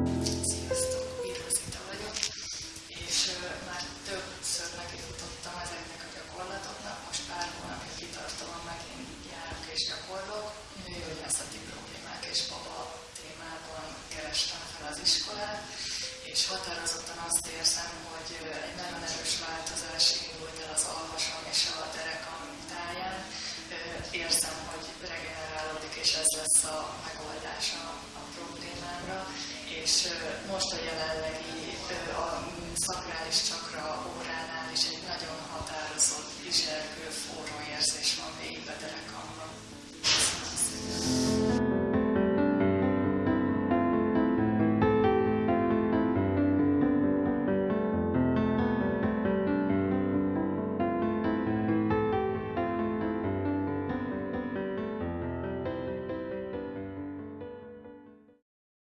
Sziasztok, Bíró vagyok, és már többször nekifutottam ezeknek a gyakorlatoknak, most pár hónapja kitartóan megint járok és gyakorlok, nőgyógyászati problémák és baba témában kerestem fel az iskolát, és határozottan azt érzem, hogy egy nagyon erős változás el az alvasom és a derekam táján. Érzem, hogy regenerálódik, és ez lesz a megoldása és most a jelenlegi